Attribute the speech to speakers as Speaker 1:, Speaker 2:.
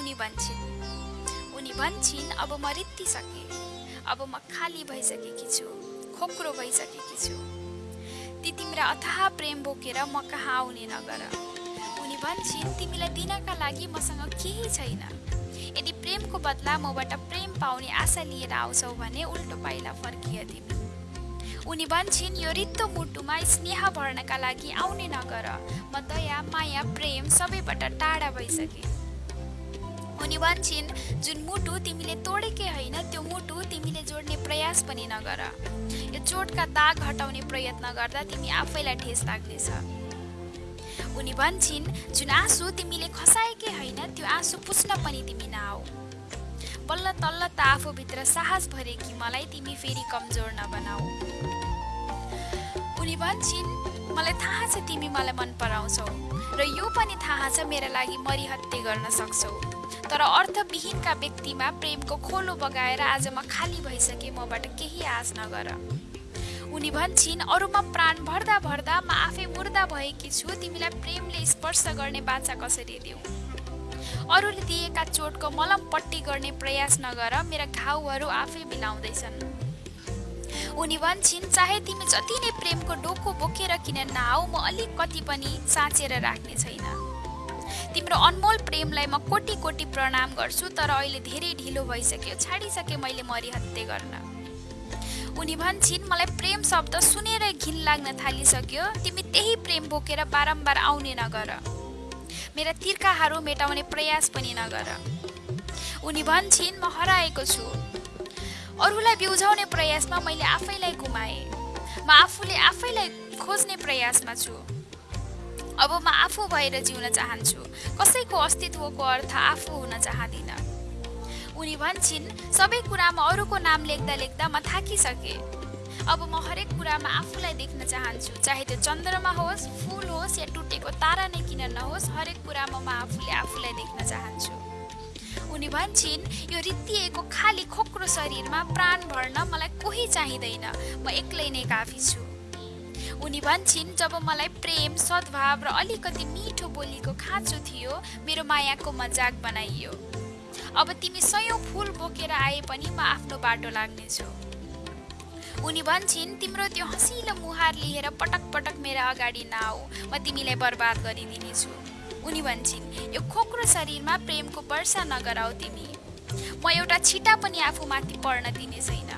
Speaker 1: उनी भन्छन्। उनी भन्छन् अब म रित्तिसकेँ। अब म खाली भइसकेकी छु खोक्रो भइसकेकी छु। ती तिम्रा अथाह प्रेम बोकेर म कहाँ आउने नगर उनी भन्छन् तिमीलाई दिनका लागि मसँग केही छैन। यदि प्रेमको बदला मबाट प्रेम पाउने आशा लिएर आउँछौ भने उल्टो पाइला फर्किए तिमी। उनी भन्छन् यो रित्तो मुटुमा स्नेह भर्नका लागि आउने नगर म दया माया प्रेम सबैबाट टाढा भइसके। उनी भन्छन् जुन मुटु तिमीले तोडेकै होइन त्यो मुटु तिमीले जोड्ने प्रयास पनि नगर। यो चोटका दाग हटाउने प्रयत्न गर्दा तिमी आफैलाई ठेस लाग्नेछ। उनी भन्छन् जुन आँसु तिमीले खसाएकै होइन त्यो आँसु पुस्न पनि तिमी नआऊ। बल्ल तल्ल त आफूभित्र साहस भरे कि मलाई तिमी फेरि कमजोर नबनाऊ। उनी भन्छन् मलाई थाहा छ तिमी मलाई मन पराउँछौ र यो पनि थाहा छ मेरा लागि मरिहत्ते गर्न सक्छौ। तर अर्थविहीनका व्यक्तिमा प्रेमको खोलो बगाएर आज म खाली भइसके मबाट केही आश नगर। उनी भन्छन् अरूमा प्राण भर्दा भर्दा म आफै मुर्दा भएकी छु तिमीलाई प्रेमले स्पर्श गर्ने बाचा कसरी दिउँ अरूले दिएका चोटको मलम पट्टी गर्ने प्रयास नगर मेरा घाउहरू आफै मिलाउँदैछन्। उनी भन्छन् चाहे तिमी जति नै प्रेमको डोको बोकेर किन नआऊ म अलिक कति पनि साँचेर राख्ने छैन। तिम्रो अनमोल प्रेमलाई म कोटी कोटी प्रणाम गर्छु तर अहिले धेरै ढिलो भइसक्यो। छाडिसके मैले मरिहत्ते गर्न। उनी भन्छन् मलाई प्रेम शब्द सुनेर घिन लाग्न थालिसक्यो। तिमी त्यही प्रेम बोकेर बारम्बार आउने नगर। मेरा तिर्खाहरू मेटाउने प्रयास पनि नगर। उनी भन्छन् म हराएको छु। अरूलाई बिउझाउने प्रयासमा मैले आफैलाई गुमाएँ। म आफूले आफैलाई खोज्ने प्रयासमा छु। अब म आफू भएर जिउन चाहन्छु। कसैको अस्तित्वको अर्थ आफू हुन चाहदिनँ। उनी भन्छन् सबै कुरामा अरूको नाम लेख्दा लेख्दा म थाकिसकेँ। अब म हरेक कुरामा आफूलाई देख्न चाहन्छु चाहे त्यो चन्द्रमा होस् फुल होस् या टुटेको तारा नै किन नहोस् हरेक कुरामा म आफूले आफूलाई देख्न चाहन्छु। उनी भन्छन् यो रित्तिएको खाली खोक्रो शरीरमा प्राण भर्न मलाई कोही चाहिँदैन। म एक्लै नै काफी छु। उनी भन्छन् जब मलाई प्रेम सद्भाव र अलिकति मिठो बोलीको खाँचो थियो मेरो मायाको मजाक बनाइयो। अब तिमी सयौँ फुल बोकेर आए पनि म आफ्नो बाटो लाग्नेछु उनी भन्छन् तिम्रो त्यो हँसिलो मुहार लिएर पटक पटक मेरा अगाडि नआऊ म तिमीलाई बर्बाद गरिदिनेछु उनी भन्छन् यो खोक्रो शरीरमा प्रेमको वर्षा नगराऊ तिमी। म एउटा छिटा पनि आफूमाथि पर्न दिने छैन।